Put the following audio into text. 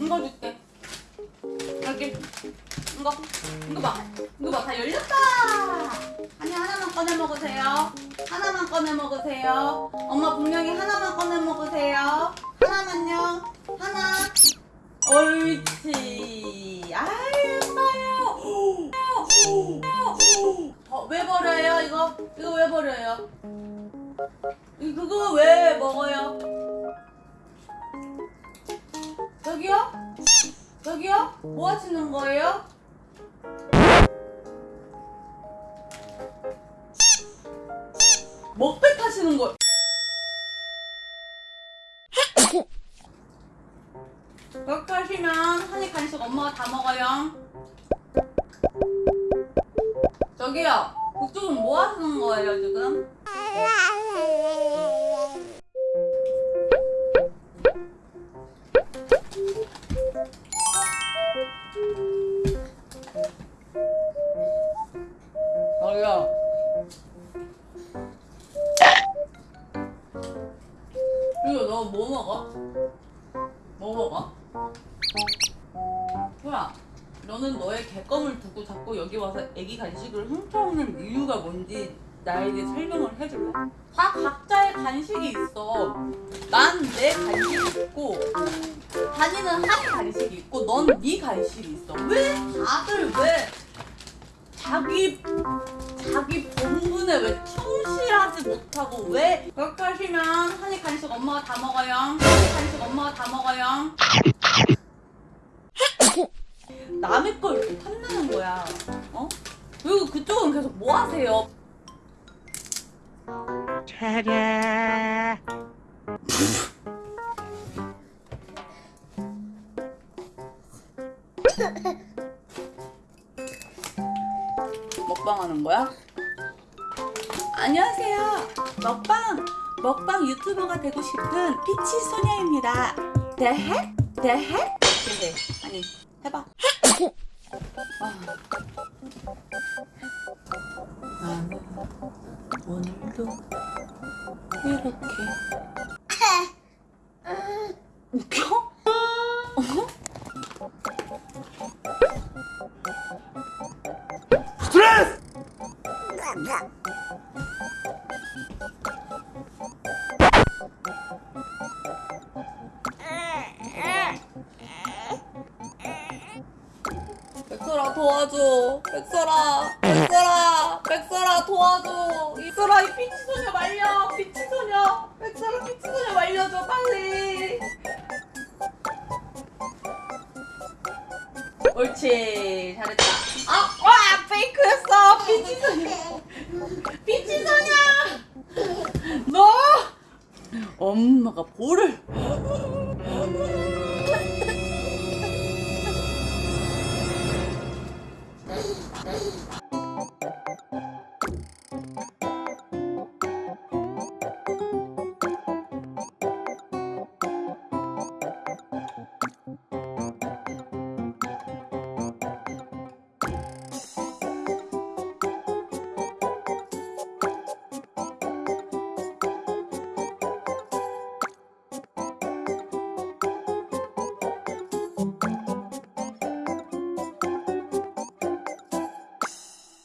이거 줄게. 여기. 이거. 이거 봐. 이거 봐. 다 열렸다. 아니 하나만 꺼내 먹으세요. 하나만 꺼내 먹으세요. 엄마 분명히 하나만 꺼내 먹으세요. 하나만요. 하나. 옳지. 아유 예뻐요. 어, 왜 버려요 이거? 이거 왜 버려요? 이 그거 왜 먹어요? 저기요? 저기요? 뭐 하시는 거예요? 먹배 타시는 거. 그렇게 하시면 한입 간식 엄마가 다 먹어요. 저기요. 그쪽은 뭐 하시는 거예요 지금? 저기요. 이거 너 뭐 먹어? 뭐 먹어? 소야, 너는 너의 개껌을 두고 자꾸 여기 와서 애기 간식을 훔쳐오는 이유가 뭔지 나에게 설명을 해줄래? 다 각자의 간식이 있어. 난 내 간식이 있고, 다니는 학 간식이 있고, 넌 네 간식이 있어. 왜 다들 왜 자기 자기 본분에 왜 충실하지 못하고 왜 그렇게 하시면 한입 간식 엄마가 다 먹어요. 한입 간식 엄마가 다 먹어요. 남의 걸 이렇게 탐내는 거야. 어? 그리고 그쪽은 계속 뭐 하세요? 먹방 하는 거야? 안녕하세요. 먹방 먹방 유튜버가 되고 싶은 피치 소녀입니다. 대해? 대해? 대해. 아니 해봐. 아. 나는 오늘도 이렇게 웃겨? 백설아 도와줘. 백설아 백설아 백설아 도와줘. 백설아 이 피치소녀 말려. 피치소녀. 백설아 피치소녀 말려줘 빨리. 옳지 잘했다. 아와 페이크였어. 피치소녀. 피치소녀. 너 엄마가 볼을